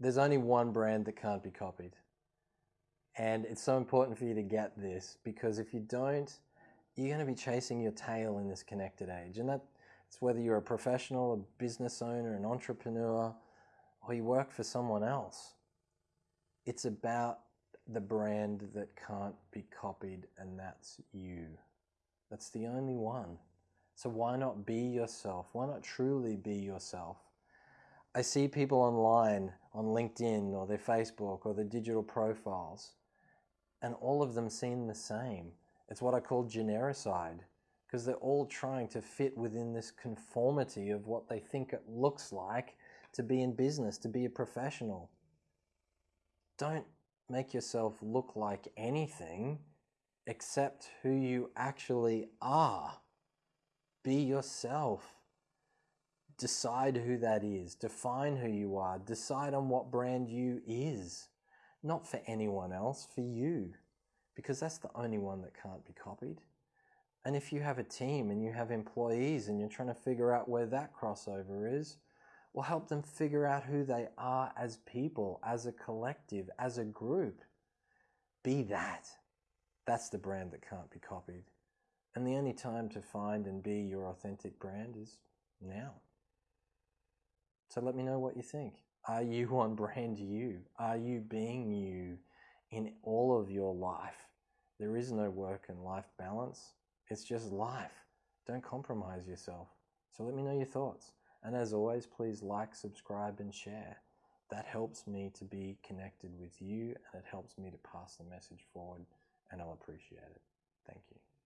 there's only one brand that can't be copied. And it's so important for you to get this because if you don't, you're going to be chasing your tail in this connected age. And that's whether you're a professional, a business owner, an entrepreneur, or you work for someone else. It's about the brand that can't be copied, and that's you. That's the only one. So why not be yourself? Why not truly be yourself? I see people online on LinkedIn or their Facebook or their digital profiles, and all of them seem the same. It's what I call genericide because they're all trying to fit within this conformity of what they think it looks like to be in business, to be a professional. Don't make yourself look like anything except who you actually are. Be yourself. Decide who that is. Define who you are. Decide on what brand you is. Not for anyone else, for you. Because that's the only one that can't be copied. And if you have a team and you have employees and you're trying to figure out where that crossover is, will help them figure out who they are as people, as a collective, as a group. Be that. That's the brand that can't be copied. And the only time to find and be your authentic brand is now. So let me know what you think. Are you on brand you? Are you being you in all of your life? There is no work and life balance. It's just life. Don't compromise yourself. So let me know your thoughts. And as always, please like, subscribe, and share. That helps me to be connected with you and it helps me to pass the message forward, and I'll appreciate it. Thank you.